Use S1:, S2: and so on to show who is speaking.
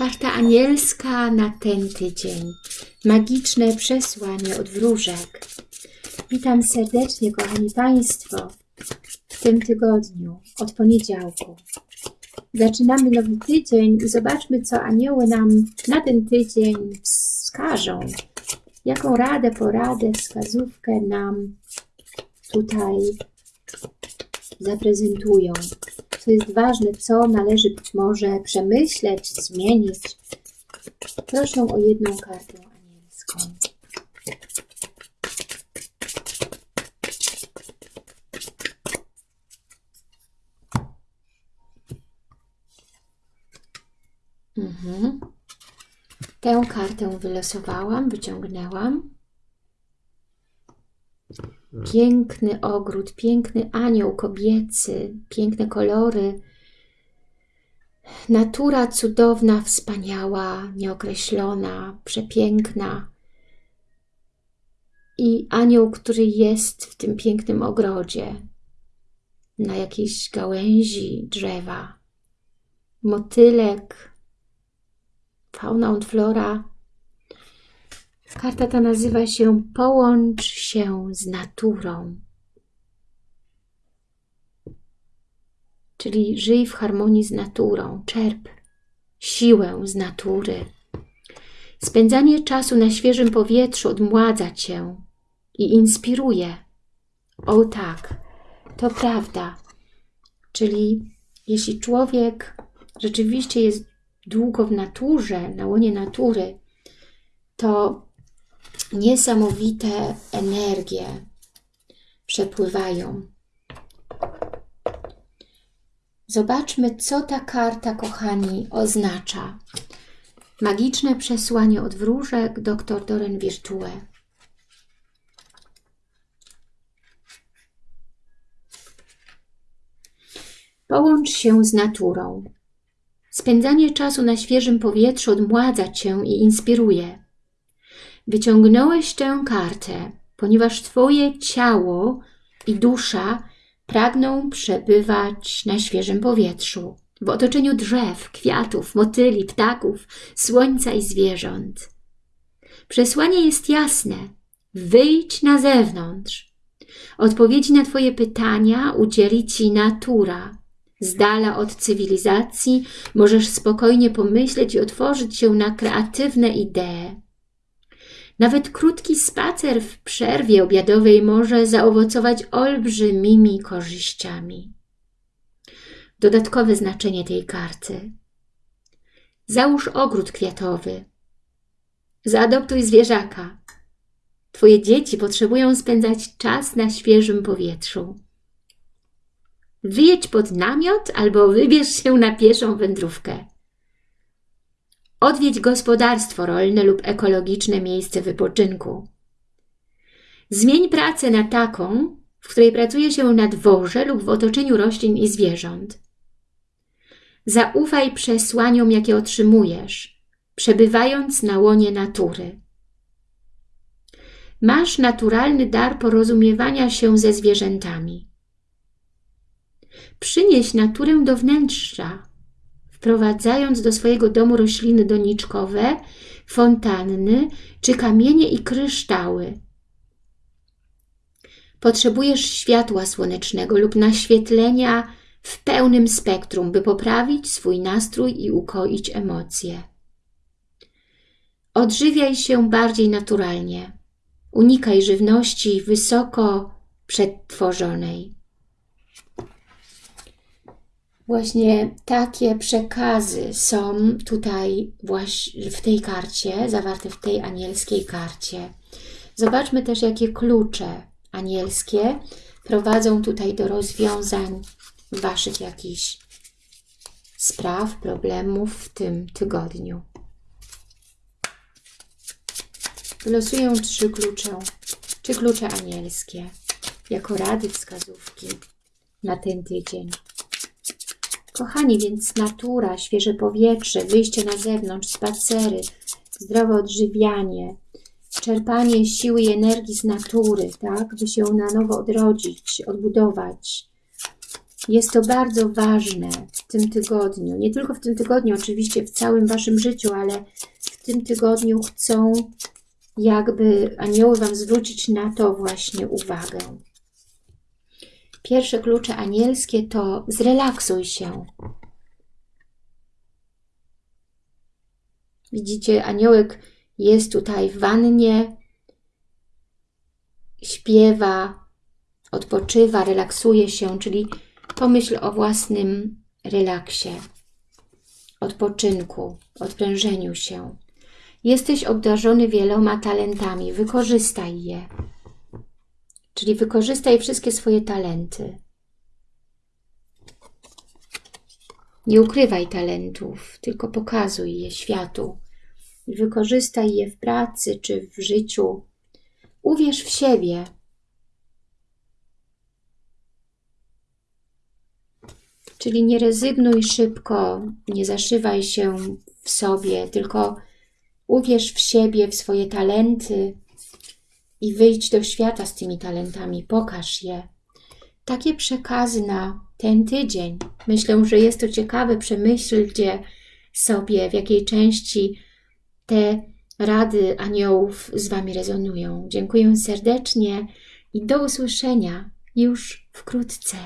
S1: Karta anielska na ten tydzień. Magiczne przesłanie od wróżek. Witam serdecznie, kochani Państwo, w tym tygodniu, od poniedziałku. Zaczynamy nowy tydzień i zobaczmy, co anioły nam na ten tydzień wskażą. Jaką radę, poradę, wskazówkę nam tutaj zaprezentują. Jest ważne, co należy być może przemyśleć, zmienić. Proszę o jedną kartę anielską. Mhm. Tę kartę wylosowałam, wyciągnęłam. Piękny ogród, piękny anioł kobiecy, piękne kolory. Natura cudowna, wspaniała, nieokreślona, przepiękna. I anioł, który jest w tym pięknym ogrodzie, na jakiejś gałęzi drzewa. Motylek, fauna und flora. Karta ta nazywa się Połącz się z naturą. Czyli żyj w harmonii z naturą, czerp siłę z natury. Spędzanie czasu na świeżym powietrzu odmładza Cię i inspiruje. O tak, to prawda. Czyli jeśli człowiek rzeczywiście jest długo w naturze, na łonie natury, to niesamowite energie przepływają. Zobaczmy, co ta karta, kochani, oznacza. Magiczne przesłanie od wróżek, dr Doren Virtue. Połącz się z naturą. Spędzanie czasu na świeżym powietrzu odmładza Cię i inspiruje. Wyciągnąłeś tę kartę, ponieważ Twoje ciało i dusza pragną przebywać na świeżym powietrzu, w otoczeniu drzew, kwiatów, motyli, ptaków, słońca i zwierząt. Przesłanie jest jasne. Wyjdź na zewnątrz. Odpowiedzi na Twoje pytania udzieli Ci natura. Z dala od cywilizacji możesz spokojnie pomyśleć i otworzyć się na kreatywne idee. Nawet krótki spacer w przerwie obiadowej może zaowocować olbrzymimi korzyściami. Dodatkowe znaczenie tej karty. Załóż ogród kwiatowy. Zaadoptuj zwierzaka. Twoje dzieci potrzebują spędzać czas na świeżym powietrzu. Wyjedź pod namiot albo wybierz się na pieszą wędrówkę. Odwiedź gospodarstwo rolne lub ekologiczne miejsce wypoczynku. Zmień pracę na taką, w której pracuje się na dworze lub w otoczeniu roślin i zwierząt. Zaufaj przesłaniom, jakie otrzymujesz, przebywając na łonie natury. Masz naturalny dar porozumiewania się ze zwierzętami. Przynieś naturę do wnętrza, wprowadzając do swojego domu rośliny doniczkowe, fontanny czy kamienie i kryształy. Potrzebujesz światła słonecznego lub naświetlenia w pełnym spektrum, by poprawić swój nastrój i ukoić emocje. Odżywiaj się bardziej naturalnie. Unikaj żywności wysoko przetworzonej. Właśnie takie przekazy są tutaj właśnie w tej karcie, zawarte w tej anielskiej karcie. Zobaczmy też, jakie klucze anielskie prowadzą tutaj do rozwiązań Waszych jakichś spraw, problemów w tym tygodniu. Wylosuję trzy klucze, trzy klucze anielskie, jako rady, wskazówki na ten tydzień. Kochani, więc natura, świeże powietrze, wyjście na zewnątrz, spacery, zdrowe odżywianie, czerpanie siły i energii z natury, tak, by się na nowo odrodzić, odbudować. Jest to bardzo ważne w tym tygodniu. Nie tylko w tym tygodniu, oczywiście w całym Waszym życiu, ale w tym tygodniu chcą jakby anioły Wam zwrócić na to właśnie uwagę. Pierwsze klucze anielskie to zrelaksuj się. Widzicie, aniołek jest tutaj w wannie, śpiewa, odpoczywa, relaksuje się, czyli pomyśl o własnym relaksie, odpoczynku, odprężeniu się. Jesteś obdarzony wieloma talentami, wykorzystaj je. Czyli wykorzystaj wszystkie swoje talenty. Nie ukrywaj talentów, tylko pokazuj je światu. I wykorzystaj je w pracy czy w życiu. Uwierz w siebie. Czyli nie rezygnuj szybko, nie zaszywaj się w sobie, tylko uwierz w siebie, w swoje talenty i wyjdź do świata z tymi talentami, pokaż je. Takie przekazy na ten tydzień. Myślę, że jest to ciekawe, przemyślcie sobie, w jakiej części te rady aniołów z Wami rezonują. Dziękuję serdecznie i do usłyszenia już wkrótce.